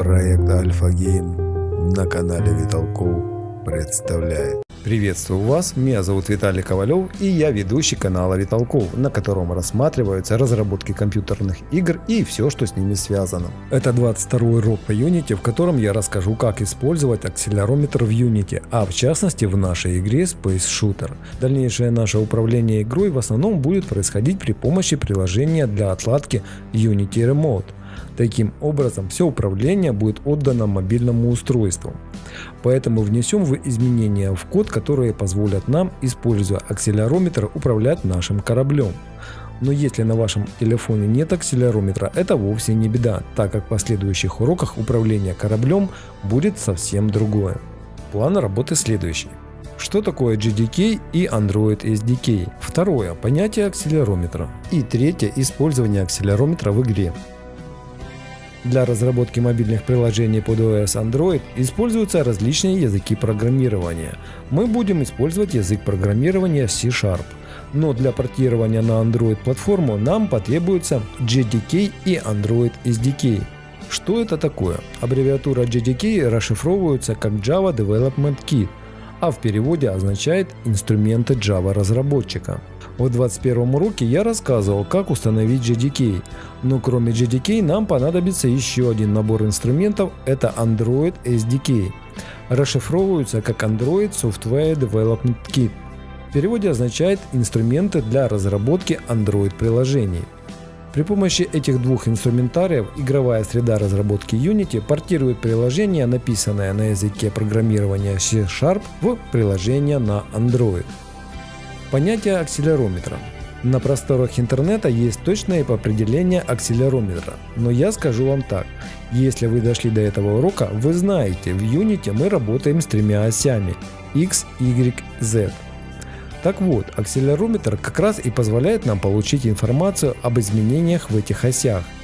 Проект Альфа Гейм на канале Виталков представляет. Приветствую вас, меня зовут Виталий Ковалев и я ведущий канала Виталков, на котором рассматриваются разработки компьютерных игр и все, что с ними связано. Это 22 урок по Unity, в котором я расскажу, как использовать акселерометр в Unity, а в частности в нашей игре Space Shooter. Дальнейшее наше управление игрой в основном будет происходить при помощи приложения для отладки Unity Remote. Таким образом, все управление будет отдано мобильному устройству. Поэтому внесем в изменения в код, которые позволят нам, используя акселерометр, управлять нашим кораблем. Но если на вашем телефоне нет акселерометра, это вовсе не беда, так как в последующих уроках управления кораблем будет совсем другое. План работы следующий. Что такое GDK и Android SDK? Второе. Понятие акселерометра. И третье. Использование акселерометра в игре. Для разработки мобильных приложений под OS Android используются различные языки программирования. Мы будем использовать язык программирования C-Sharp. Но для портирования на Android платформу нам потребуется JDK и Android SDK. Что это такое? Аббревиатура JDK расшифровывается как Java Development Kit, а в переводе означает инструменты Java разработчика. В 21 уроке я рассказывал, как установить JDK, но кроме JDK нам понадобится еще один набор инструментов, это Android SDK. Расшифровываются как Android Software Development Kit. В переводе означает инструменты для разработки Android приложений. При помощи этих двух инструментариев игровая среда разработки Unity портирует приложение, написанное на языке программирования C-Sharp, в приложение на Android. Понятие акселерометра. На просторах интернета есть точное определение акселерометра, но я скажу вам так. Если вы дошли до этого урока, вы знаете, в Unity мы работаем с тремя осями X, Y, Z. Так вот, акселерометр как раз и позволяет нам получить информацию об изменениях в этих осях –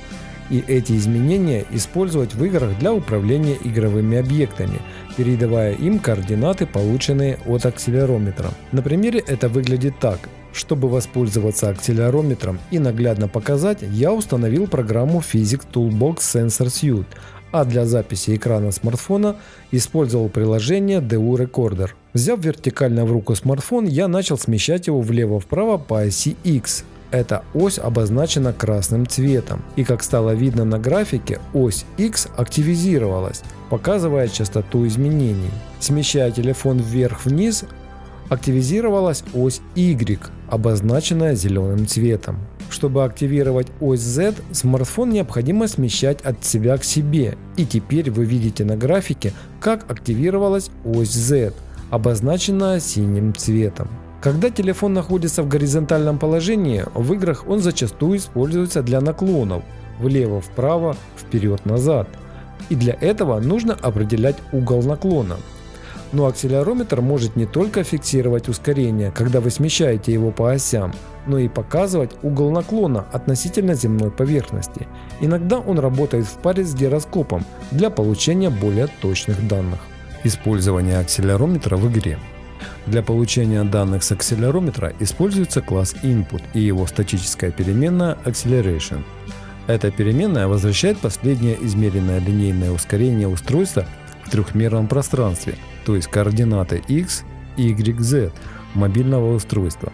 и эти изменения использовать в играх для управления игровыми объектами, передавая им координаты, полученные от акселерометра. На примере это выглядит так. Чтобы воспользоваться акселерометром и наглядно показать, я установил программу Physics Toolbox Sensor Suite, а для записи экрана смартфона использовал приложение DU Recorder. Взяв вертикально в руку смартфон, я начал смещать его влево-вправо по оси X, эта ось обозначена красным цветом. И как стало видно на графике, ось X активизировалась, показывая частоту изменений. Смещая телефон вверх-вниз, активизировалась ось Y, обозначенная зеленым цветом. Чтобы активировать ось Z, смартфон необходимо смещать от себя к себе. И теперь вы видите на графике, как активировалась ось Z, обозначенная синим цветом. Когда телефон находится в горизонтальном положении, в играх он зачастую используется для наклонов влево-вправо, вперед-назад. И для этого нужно определять угол наклона. Но акселерометр может не только фиксировать ускорение, когда вы смещаете его по осям, но и показывать угол наклона относительно земной поверхности. Иногда он работает в паре с гироскопом для получения более точных данных. Использование акселерометра в игре для получения данных с акселерометра используется класс input и его статическая переменная acceleration. Эта переменная возвращает последнее измеренное линейное ускорение устройства в трехмерном пространстве, то есть координаты x, y, z мобильного устройства.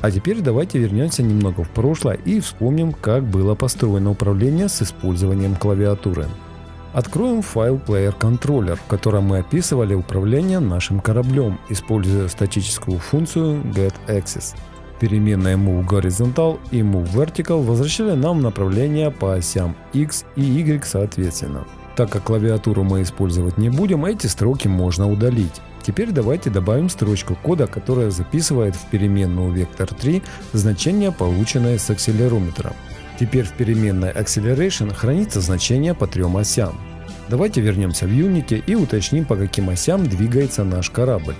А теперь давайте вернемся немного в прошлое и вспомним, как было построено управление с использованием клавиатуры. Откроем файл Player Controller, в котором мы описывали управление нашим кораблем, используя статическую функцию getAxis. Переменные move horizontal и move vertical возвращали нам направление по осям x и y соответственно. Так как клавиатуру мы использовать не будем, эти строки можно удалить. Теперь давайте добавим строчку кода, которая записывает в переменную vector3 значение, полученное с акселерометра. Теперь в переменной acceleration хранится значение по трем осям. Давайте вернемся в Unity и уточним по каким осям двигается наш корабль.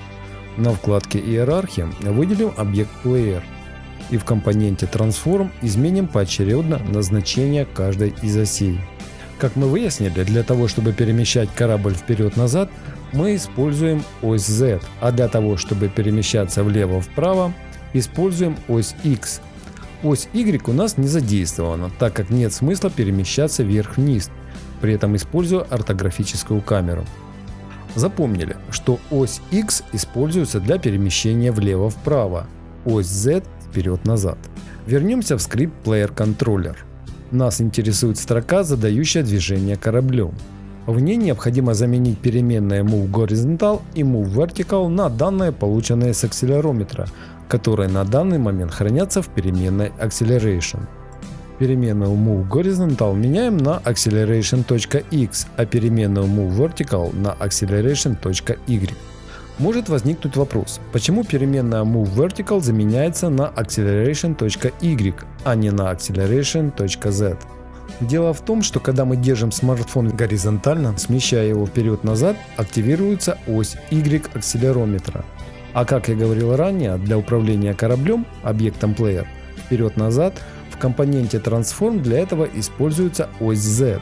На вкладке иерархия выделим объект Player и в компоненте Transform изменим поочередно назначение каждой из осей. Как мы выяснили, для того чтобы перемещать корабль вперед-назад, мы используем ось Z, а для того чтобы перемещаться влево-вправо, используем ось X – Ось Y у нас не задействована, так как нет смысла перемещаться вверх-вниз. при этом используя ортографическую камеру. Запомнили, что ось X используется для перемещения влево-вправо, ось Z вперед-назад. Вернемся в скрипт Player Controller. Нас интересует строка, задающая движение кораблем. В ней необходимо заменить переменные Move Horizontal и Move Vertical на данные, полученные с акселерометра, которые на данный момент хранятся в переменной Acceleration. Переменную Move Horizontal меняем на acceleration.x, а переменную Move Vertical на acceleration.y. Может возникнуть вопрос, почему переменная Move Vertical заменяется на acceleration.y, а не на acceleration.z. Дело в том, что когда мы держим смартфон горизонтально, смещая его вперед-назад, активируется ось Y акселерометра. А как я говорил ранее, для управления кораблем, объектом Player, вперед-назад, в компоненте Transform для этого используется ось Z.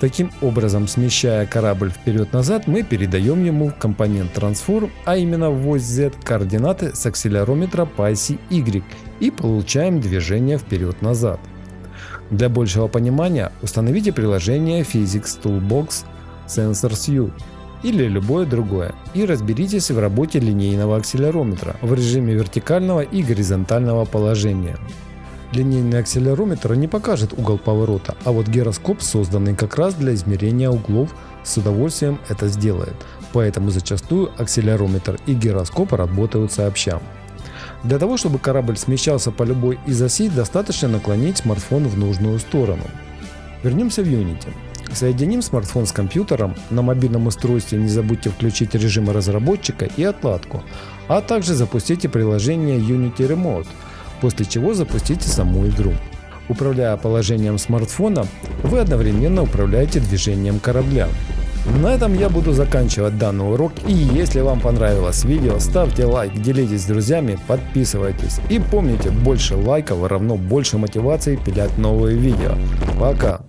Таким образом, смещая корабль вперед-назад, мы передаем ему в компонент Transform, а именно в ось Z, координаты с акселерометра по оси Y и получаем движение вперед-назад. Для большего понимания установите приложение Physics Toolbox Sensors U или любое другое и разберитесь в работе линейного акселерометра в режиме вертикального и горизонтального положения. Линейный акселерометр не покажет угол поворота, а вот гироскоп, созданный как раз для измерения углов, с удовольствием это сделает. Поэтому зачастую акселерометр и гироскоп работают сообща. Для того, чтобы корабль смещался по любой из осей, достаточно наклонить смартфон в нужную сторону. Вернемся в Unity. Соединим смартфон с компьютером, на мобильном устройстве не забудьте включить режимы разработчика и отладку, а также запустите приложение Unity Remote, после чего запустите саму игру. Управляя положением смартфона, вы одновременно управляете движением корабля. На этом я буду заканчивать данный урок и если вам понравилось видео, ставьте лайк, делитесь с друзьями, подписывайтесь и помните, больше лайков равно больше мотивации пилять новые видео. Пока!